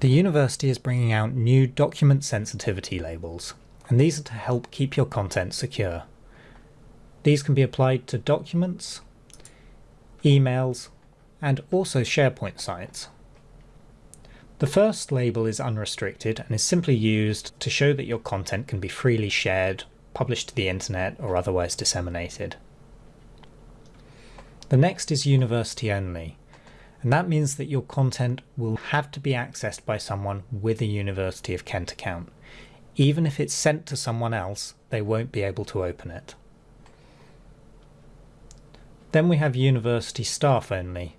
The university is bringing out new document sensitivity labels, and these are to help keep your content secure. These can be applied to documents, emails, and also SharePoint sites. The first label is unrestricted and is simply used to show that your content can be freely shared, published to the internet, or otherwise disseminated. The next is university only, and that means that your content will have to be accessed by someone with a University of Kent account. Even if it's sent to someone else, they won't be able to open it. Then we have university staff only,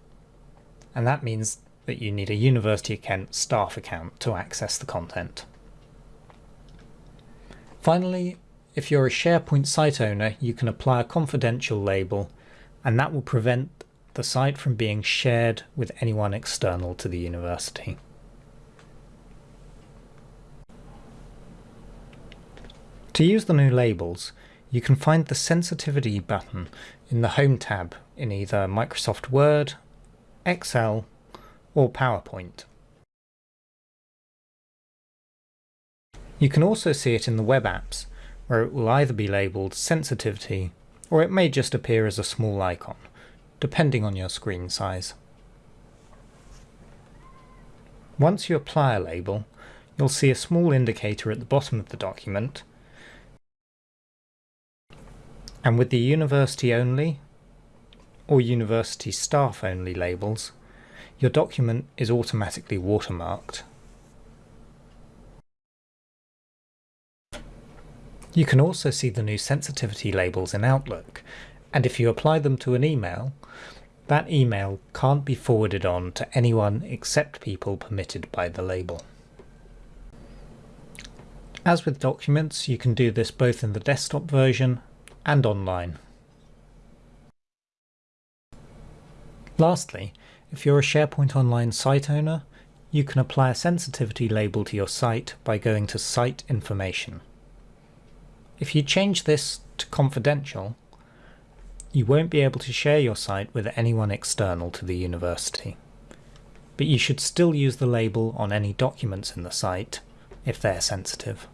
and that means that you need a University of Kent staff account to access the content. Finally, if you're a SharePoint site owner, you can apply a confidential label, and that will prevent the site from being shared with anyone external to the university. To use the new labels, you can find the sensitivity button in the Home tab in either Microsoft Word, Excel or PowerPoint. You can also see it in the web apps, where it will either be labelled sensitivity or it may just appear as a small icon, depending on your screen size. Once you apply a label, you'll see a small indicator at the bottom of the document and with the university only or university staff only labels, your document is automatically watermarked. You can also see the new sensitivity labels in Outlook, and if you apply them to an email, that email can't be forwarded on to anyone except people permitted by the label. As with documents, you can do this both in the desktop version and online. Lastly, if you're a SharePoint Online site owner, you can apply a sensitivity label to your site by going to Site Information. If you change this to confidential, you won't be able to share your site with anyone external to the university. But you should still use the label on any documents in the site if they're sensitive.